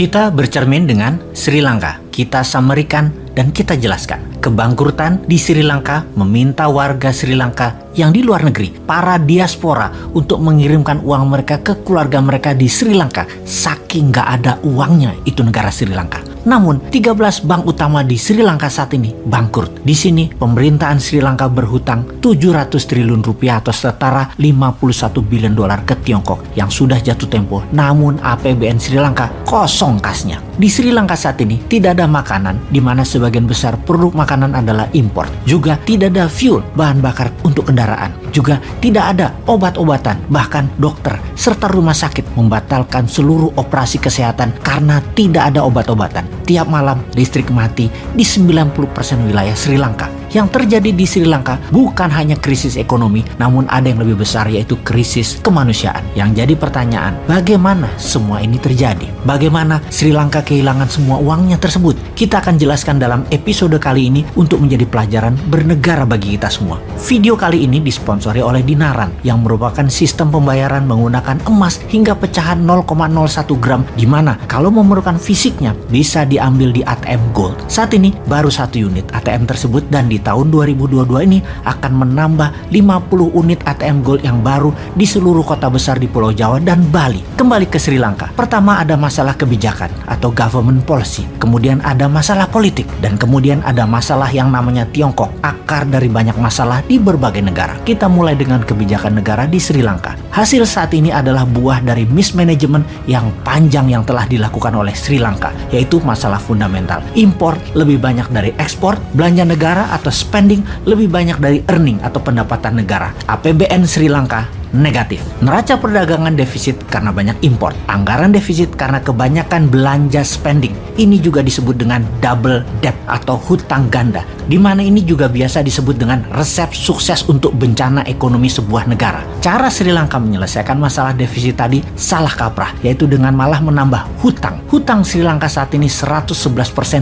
Kita bercermin dengan Sri Lanka. Kita samerikan dan kita jelaskan. Kebangkrutan di Sri Lanka meminta warga Sri Lanka yang di luar negeri, para diaspora untuk mengirimkan uang mereka ke keluarga mereka di Sri Lanka. Saking nggak ada uangnya itu negara Sri Lanka. Namun, 13 bank utama di Sri Lanka saat ini bangkrut. Di sini, pemerintahan Sri Lanka berhutang 700 triliun rupiah atau setara 51 bilion dolar ke Tiongkok yang sudah jatuh tempo. Namun, APBN Sri Lanka kosong kasnya. Di Sri Lanka saat ini tidak ada makanan, di mana sebagian besar produk makanan adalah impor. Juga tidak ada fuel, bahan bakar untuk kendaraan. Juga tidak ada obat-obatan, bahkan dokter serta rumah sakit membatalkan seluruh operasi kesehatan karena tidak ada obat-obatan tiap malam listrik mati di 90% wilayah Sri Lanka. Yang terjadi di Sri Lanka bukan hanya krisis ekonomi, namun ada yang lebih besar yaitu krisis kemanusiaan. Yang jadi pertanyaan, bagaimana semua ini terjadi? Bagaimana Sri Lanka kehilangan semua uangnya tersebut? Kita akan jelaskan dalam episode kali ini untuk menjadi pelajaran bernegara bagi kita semua. Video kali ini disponsori oleh Dinaran yang merupakan sistem pembayaran menggunakan emas hingga pecahan 0,01 gram di mana kalau memerlukan fisiknya bisa diambil di ATM Gold. Saat ini baru satu unit ATM tersebut dan di tahun 2022 ini akan menambah 50 unit ATM Gold yang baru di seluruh kota besar di Pulau Jawa dan Bali. Kembali ke Sri Lanka. Pertama ada masalah kebijakan atau government policy. Kemudian ada masalah politik dan kemudian ada masalah yang namanya Tiongkok, akar dari banyak masalah di berbagai negara. Kita mulai dengan kebijakan negara di Sri Lanka. Hasil saat ini adalah buah dari mismanagement yang panjang yang telah dilakukan oleh Sri Lanka, yaitu masalah fundamental. Impor lebih banyak dari ekspor, belanja negara atau atau spending lebih banyak dari earning atau pendapatan negara. APBN Sri Lanka negatif. Neraca perdagangan defisit karena banyak import. Anggaran defisit karena kebanyakan belanja spending. Ini juga disebut dengan double debt atau hutang ganda. Di mana ini juga biasa disebut dengan resep sukses untuk bencana ekonomi sebuah negara. Cara Sri Lanka menyelesaikan masalah defisit tadi salah kaprah, yaitu dengan malah menambah hutang. Hutang Sri Lanka saat ini 111%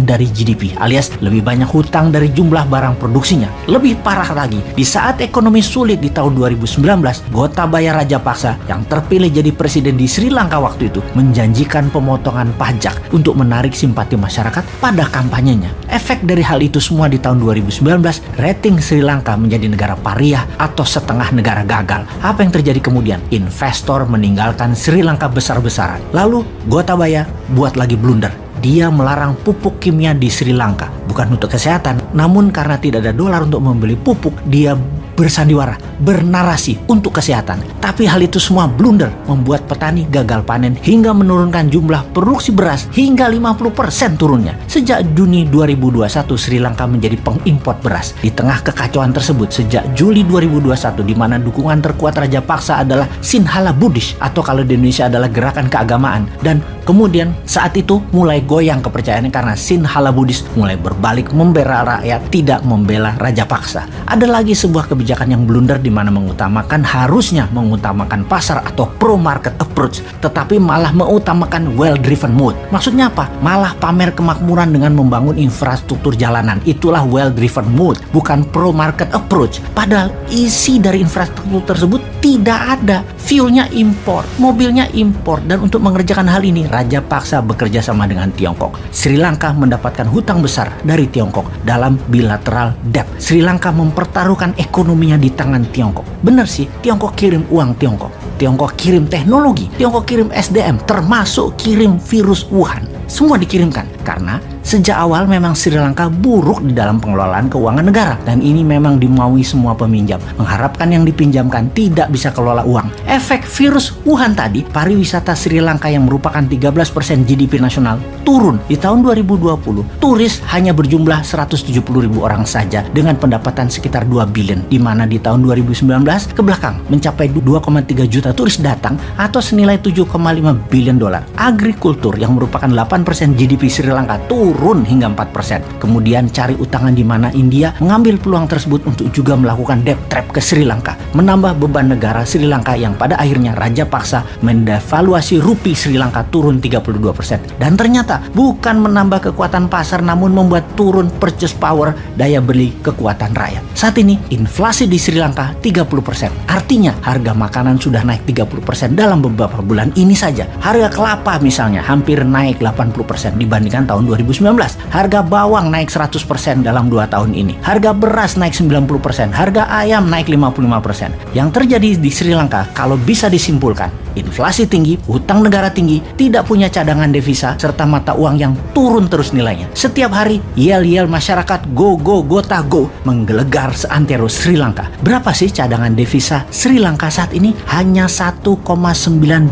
dari GDP, alias lebih banyak hutang dari jumlah barang produksinya. Lebih parah lagi, di saat ekonomi sulit di tahun 2019, Gotabaya Rajapaksa yang terpilih jadi presiden di Sri Lanka waktu itu menjanjikan pemotongan pajak untuk menarik simpati masyarakat pada kampanyenya. Efek dari hal itu semua di tahun 2019, rating Sri Lanka menjadi negara pariah atau setengah negara gagal. Apa yang terjadi kemudian? Investor meninggalkan Sri Lanka besar-besaran. Lalu Gotabaya buat lagi blunder dia melarang pupuk kimia di Sri Lanka. Bukan untuk kesehatan, namun karena tidak ada dolar untuk membeli pupuk, dia bersandiwara, bernarasi untuk kesehatan. Tapi hal itu semua blunder membuat petani gagal panen hingga menurunkan jumlah produksi beras hingga 50% turunnya. Sejak Juni 2021 Sri Lanka menjadi pengimpor beras. Di tengah kekacauan tersebut sejak Juli 2021 di mana dukungan terkuat Raja Paksa adalah Sinhala Buddhis atau kalau di Indonesia adalah gerakan keagamaan dan kemudian saat itu mulai goyang kepercayaannya karena Sinhala Buddhis mulai berbalik membela rakyat tidak membela Raja Paksa. Ada lagi sebuah kebijakan kebijakan yang blunder di mana mengutamakan harusnya mengutamakan pasar atau pro market approach tetapi malah mengutamakan well driven mode. Maksudnya apa? Malah pamer kemakmuran dengan membangun infrastruktur jalanan. Itulah well driven mode, bukan pro market approach. Padahal isi dari infrastruktur tersebut tidak ada. Fuelnya impor, mobilnya impor dan untuk mengerjakan hal ini Raja paksa bekerja sama dengan Tiongkok. Sri Lanka mendapatkan hutang besar dari Tiongkok dalam bilateral debt. Sri Lanka mempertaruhkan ekonomi ekonominya di tangan Tiongkok. Benar sih, Tiongkok kirim uang Tiongkok. Tiongkok kirim teknologi, Tiongkok kirim SDM, termasuk kirim virus Wuhan. Semua dikirimkan karena Sejak awal memang Sri Lanka buruk di dalam pengelolaan keuangan negara dan ini memang dimaui semua peminjam. Mengharapkan yang dipinjamkan tidak bisa kelola uang. Efek virus Wuhan tadi, pariwisata Sri Lanka yang merupakan 13% GDP nasional turun di tahun 2020. Turis hanya berjumlah 170 ribu orang saja dengan pendapatan sekitar 2 billion di mana di tahun 2019 ke belakang mencapai 2,3 juta turis datang atau senilai 7,5 billion dolar. Agrikultur yang merupakan 8% GDP Sri Lanka turun turun hingga 4%. Kemudian cari utangan di mana India mengambil peluang tersebut untuk juga melakukan debt trap ke Sri Lanka, menambah beban negara Sri Lanka yang pada akhirnya Raja paksa mendevaluasi rupiah Sri Lanka turun 32%. Dan ternyata bukan menambah kekuatan pasar namun membuat turun purchase power daya beli kekuatan rakyat. Saat ini inflasi di Sri Lanka 30%. Artinya harga makanan sudah naik 30% dalam beberapa bulan ini saja. Harga kelapa misalnya hampir naik 80% dibandingkan tahun 2019. Harga bawang naik 100% dalam 2 tahun ini. Harga beras naik 90%, harga ayam naik 55%. Yang terjadi di Sri Lanka kalau bisa disimpulkan, inflasi tinggi, hutang negara tinggi, tidak punya cadangan devisa, serta mata uang yang turun terus nilainya. Setiap hari, yel-yel masyarakat go go gota go menggelegar seantero Sri Lanka. Berapa sih cadangan devisa Sri Lanka saat ini? Hanya 1,9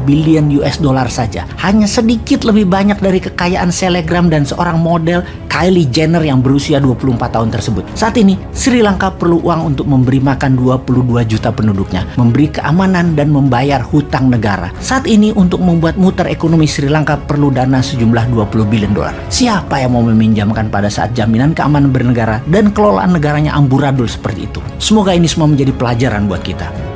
billion US dollar saja. Hanya sedikit lebih banyak dari kekayaan selegram dan seorang model Kylie Jenner yang berusia 24 tahun tersebut. Saat ini, Sri Lanka perlu uang untuk memberi makan 22 juta penduduknya, memberi keamanan dan membayar hutang negara. Saat ini untuk membuat muter ekonomi Sri Lanka perlu dana sejumlah 20 billion dolar. Siapa yang mau meminjamkan pada saat jaminan keamanan bernegara dan kelolaan negaranya amburadul seperti itu? Semoga ini semua menjadi pelajaran buat kita.